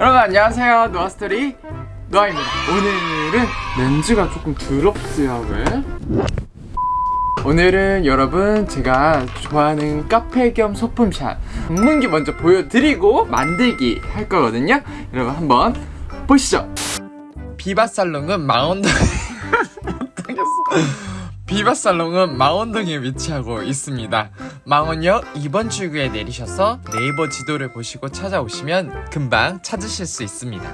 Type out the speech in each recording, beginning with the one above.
여러분 안녕하세요. 노아스토리 노아입니다. 오늘은 렌즈가 조금 더럽어요 왜? 오늘은 여러분 제가 좋아하는 카페 겸 소품샵 전문기 먼저 보여드리고 만들기 할 거거든요. 여러분 한번 보시죠. 비바살롱은 망원동 못하겠어 비바살롱은 망원동에 위치하고 있습니다. 망원역 2번 출구에 내리셔서 네이버 지도를 보시고 찾아오시면 금방 찾으실 수 있습니다.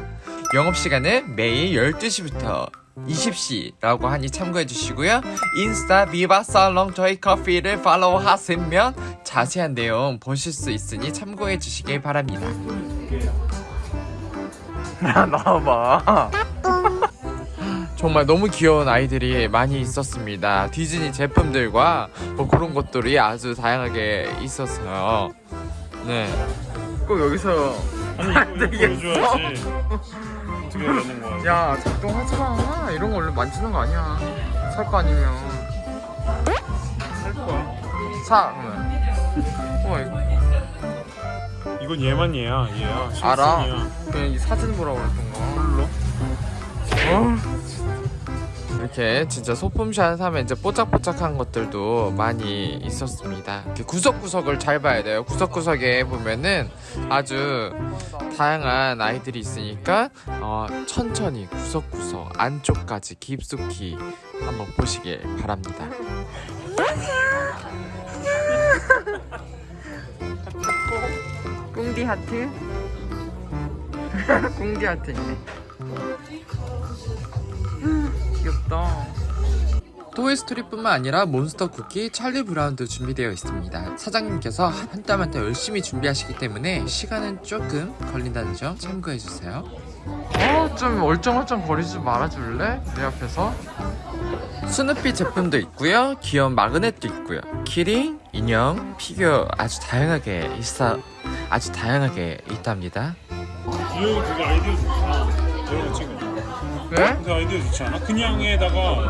영업시간은 매일 12시부터 20시라고 하니 참고해 주시고요. 인스타 비바살롱 저희 커피를 팔로우 하시면 자세한 내용 보실 수 있으니 참고해 주시길 바랍니다. 야 나와봐 정말 너무 귀여운 아이들이 많이 있었습니다. 디즈니 제품들과 뭐 그런 것들이 아주 다양하게 있었어요. 네꼭 여기서 아니 안 이거 되겠어. 보여줘야지? 어떻게 해야 되는 거야? 야 작동하지 마. 이런 거 원래 만지는 거 아니야. 살 거 아니면. 살 거야. 사 그러면. 어 이거. 이건 얘만 얘야 얘야. 알아. 그냥 이 사진 보라고 그랬던 거. 홀로? 어? 이렇게 진짜 소품샷 하면 이제 뽀짝뽀짝한 것들도 많이 있었습니다. 이렇게 구석구석을 잘 봐야 돼요. 구석구석에 보면은 아주 다양한 아이들이 있으니까 어, 천천히 구석구석 안쪽까지 깊숙이 한번 보시길 바랍니다. 꿍디 하트? 꿍디 하트 있네. 귀엽다. 토이스토리뿐만 아니라 몬스터 쿠키, 찰리 브라운도 준비되어 있습니다. 사장님께서 한땀 한 땀 열심히 준비하시기 때문에 시간은 조금 걸린다는 점 참고해주세요. 어, 좀 얼쩡얼쩡 거리지 말아줄래? 내 앞에서. 스누피 제품도 있고요. 귀여운 magnet도 있고요. 키링, 인형, 피규어 아주 다양하게 있어 아주 다양하게 있답니다. 이거 그거 아이디어 좋다 이런 거 찍어 왜? 그 아이디어 좋지 않아? 그냥에다가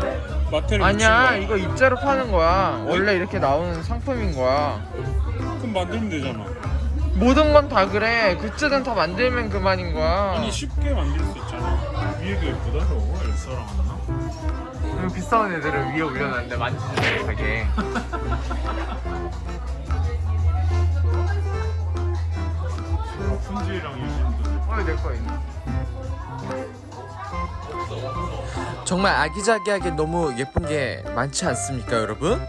마테를 아니야 이거 입자로 파는 거야. 원래 이렇게 나오는 상품인 거야. 그럼 만들면 되잖아. 모든 건 다 그래. 굿즈는 다 만들면 그만인 거야. 아니 쉽게 만들 수 있잖아. 위에가 예쁘다 저거. 엘사랑 하나? 그리고 비싸운 애들을 위에 올려놨는데 만지지 못하게. 푼지랑 유진도 어이 내거 있네 정말 아기자기하게 너무 예쁜 게 많지 않습니까 여러분?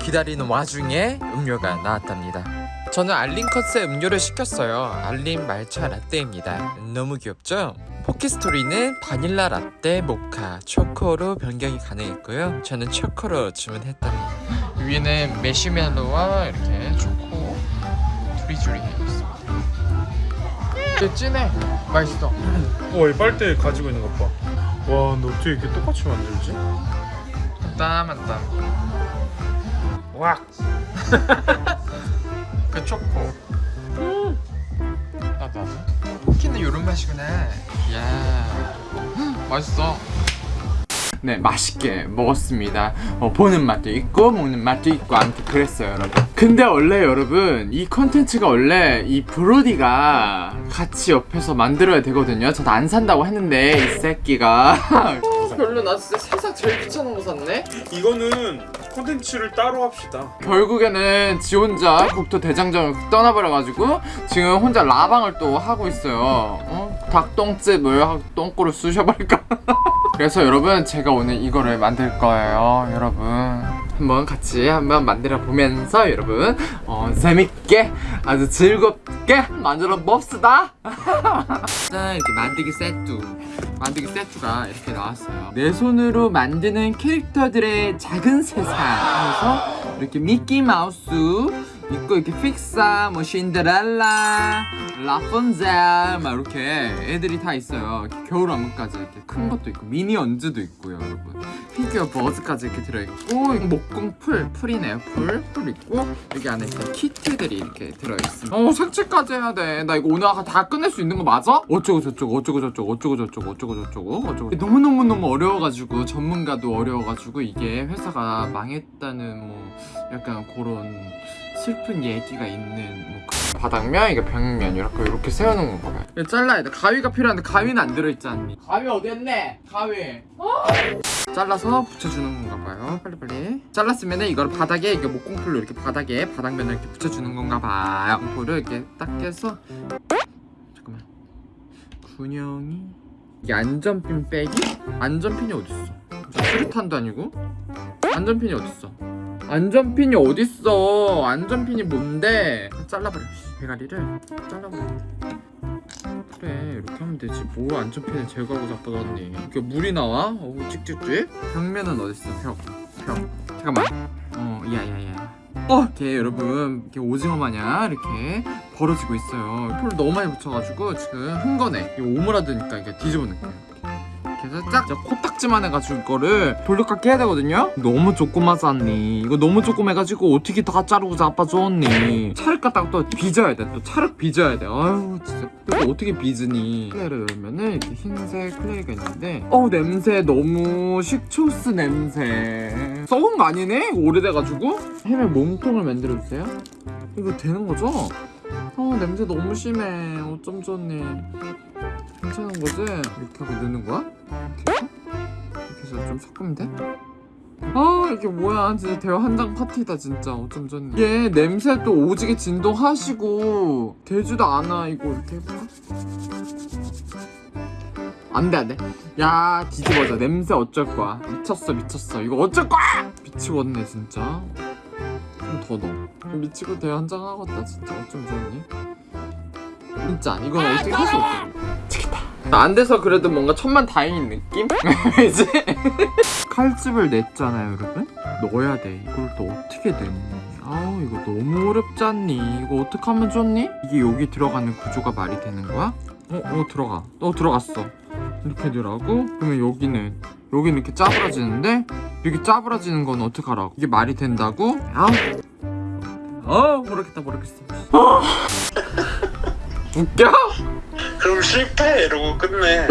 기다리는 와중에 음료가 나왔답니다. 저는 알림 컷의 음료를 시켰어요. 알림 말차 라떼입니다. 너무 귀엽죠? 포키스토리는 바닐라 라떼, 모카, 초코로 변경이 가능했고요. 저는 초코로 주문했답니다. 위에는 메시멜로와 이렇게 초코 두리주리 있습니다. 꽤 진해. 맛있어. 와, 이 빨대 가지고 있는 것 봐. 와, 너 어떻게 이렇게 똑같이 만들지? 땀한 땀. 왁. 그 초코. 나도 나도. 쿠키는 요런 맛이구나. 야. 맛있어. 네, 맛있게 먹었습니다. 어, 보는 맛도 있고 먹는 맛도 있고 아무튼 그랬어요, 여러분. 근데 원래 여러분 이 컨텐츠가 원래 이 브로디가 같이 옆에서 만들어야 되거든요. 저도 안 산다고 했는데 이 새끼가 별로 나 진짜 세상 제일 귀찮은 거 샀네. 이거는 콘텐츠를 따로 합시다. 결국에는 지 혼자 국토 대장정을 떠나버려가지고 지금 혼자 라방을 또 하고 있어요. 어? 닭똥집을 똥꼬를 쑤셔버릴까? 그래서 여러분 제가 오늘 이거를 만들 거예요, 여러분. 한번 같이 한번 만들어 보면서 여러분 어, 재밌게 아주 즐겁게 만들어 봅시다. 짠 이렇게 만들기 세트. 만들기 세트가 이렇게 나왔어요. 내 손으로 만드는 캐릭터들의 작은 세상. 하면서 이렇게 미키 마우스 있고 이렇게 픽사, 뭐 신데렐라, 라푼젤 막 이렇게 애들이 다 있어요. 이렇게 겨울 왕국까지 이렇게 큰 것도 있고 미니언즈도 있고요, 여러분. 피규어 버즈까지 이렇게 들어있고 목공 풀, 풀이네요, 풀, 풀 있고 여기 안에 있던 키트들이 이렇게 들어있습니다. 어 색칠까지 해야 돼. 나 이거 오늘 다 끝낼 수 있는 거 맞아? 어쩌고 저쩌고 어쩌고 저쩌고 어쩌고 저쩌고 어쩌고 저쩌고 어쩌고 너무 너무 너무 어려워가지고 전문가도 어려워가지고 이게 회사가 망했다는 뭐 약간 그런 슬픈 얘기가 있는 뭐 그- 바닥면 이게 벽면 이렇게 이렇게 세워놓은 건가 봐요. 이거 잘라야 돼. 가위가 필요한데 가위는 안 들어있지 않니? 가위 어디 했네? 가위. 잘라서 붙여주는 건가 봐요. 빨리빨리. 잘랐으면 이걸 바닥에 이게 목공풀로 이렇게 바닥에 바닥면을 이렇게 붙여주는 건가 봐요. 공풀을 이렇게 딱 해서 잠깐만. 군형이 이게 안전핀 빼기? 안전핀이 어딨어? 수류탄도 아니고? 안전핀이 어딨어? 안전핀이 어딨어? 안전핀이 뭔데? 잘라버려. 대가리를 잘라버려. 그래 이렇게 하면 되지 뭐 안전핀을 제거하고 자빠졌니 이렇게 물이 나와? 어우 찍찍찍 벽면은 어딨어 벽 벽. 잠깐만 어 야야야 어 이렇게 여러분 이렇게 오징어 마냥 이렇게 벌어지고 있어요 풀 너무 많이 붙여가지고 지금 흥건해 이거 오므라드니까 이게 뒤집어 놓을게요 이렇게 코딱지만 해가지고 이거를 돌려깎기 해야 되거든요? 너무 조그마잖니? 이거 너무 조그매가지고 어떻게 다 자르고 자빠졌니? 차를 갖다가 또 빚어야 돼또 차를 빚어야 돼. 아유 진짜. 이거 어떻게 빚으니? 클레이를 넣으면은 이렇게 흰색 클레이가 있는데. 어 냄새 너무 식초스 냄새. 썩은 거 아니네? 오래돼가지고. 햄의 몸통을 만들어주세요. 이거 되는 거죠? 어 냄새 너무 심해. 어쩜 좋니 괜찮은 거지? 이렇게 하고 넣는 거야? 이렇게? 이렇게 해서 좀 섞으면 돼? 아 이게 뭐야. 진짜 대화 한장 파티다 진짜. 어쩜 좋니 얘 냄새 또 오지게 진동하시고. 되지도 않아 이거. 이렇게 해볼까? 안돼 안돼. 야 뒤집어져. 냄새 어쩔 거야. 미쳤어 미쳤어. 이거 어쩔 거야! 미치겠네 진짜. 좀 더 넣어. 미치고 대화 한 장 하겠다 진짜. 어쩜 좋니 진짜 이건 어떻게 할 수 없어 안 돼서 그래도 뭔가 천만 다행인 느낌? 왜지? 칼집을 냈잖아요 여러분 넣어야 돼 이걸 또 어떻게 냈니 아우 이거 너무 어렵지 않니 이거 어떻게 하면 좋니? 이게 여기 들어가는 구조가 말이 되는 거야? 어? 어 들어가 어 들어갔어 이렇게 넣으라고? 그러면 여기는 여기는 이렇게 짜부러지는데 여기 짜부러지는 건 어떡하라고 이게 말이 된다고? 아우 어 모르겠다 모르겠어 웃겨? 그럼 실패 이러고 끝내.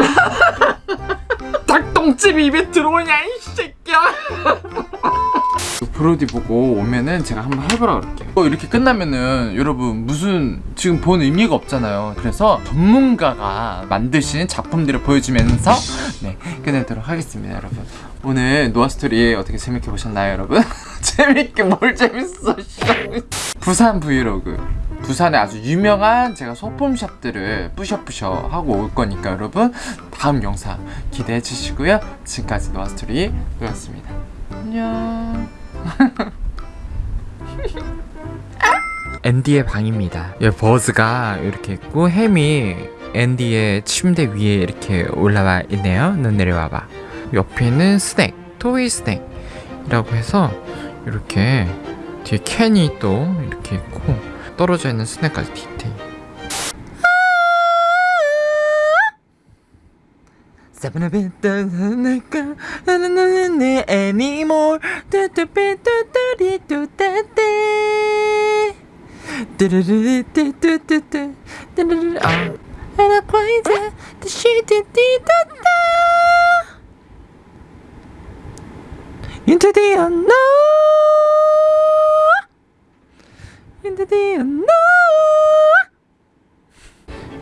닭똥집 입에 들어오냐 이 새끼야. 브로디 보고 오면은 제가 한번 해보라 그럴게요. 어, 이렇게 끝나면은 여러분 무슨 지금 본 의미가 없잖아요. 그래서 전문가가 만드신 작품들을 보여주면서 네 끝내도록 하겠습니다 여러분. 오늘 노아스토리 어떻게 재밌게 보셨나요 여러분? 재밌게 뭘 재밌어 씨. 부산 브이로그 부산에 아주 유명한 제가 소품샵들을 뿌셔뿌셔 하고 올 거니까 여러분 다음 영상 기대해 주시고요. 지금까지 노아스토리였습니다. 안녕. 앤디의 방입니다. 여기 버즈가 이렇게 있고 햄이 앤디의 침대 위에 이렇게 올라와 있네요. 넌 내려와봐. 옆에는 스낵 토이 스낵 이라고 해서 이렇게 뒤에 캔이 또 이렇게 있고 떨어져 있는 스냅까지 디테일 into the unknown. The unknown.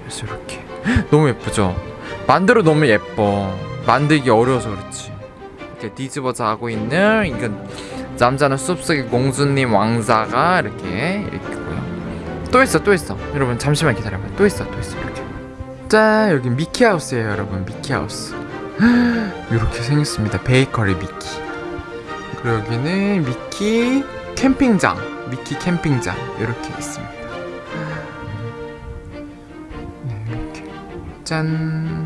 그래서 이렇게. 너무 예쁘죠? 만들어 너무 예뻐. 만들기 어려워서 그렇지. 이렇게 뒤집어져 하고 있는 이건 남자는 숲속의 공주님 왕자가 이렇게 있고요. 또 있어 또 있어. 여러분 잠시만 기다려봐 또 있어 또 있어 이렇게. 짠 여기 미키하우스예요 여러분. 미키하우스. 이렇게 생겼습니다. 베이커리 미키. 그리고 여기는 미키 캠핑장 미키 캠핑장 이렇게 있습니다. 네 이렇게. 짠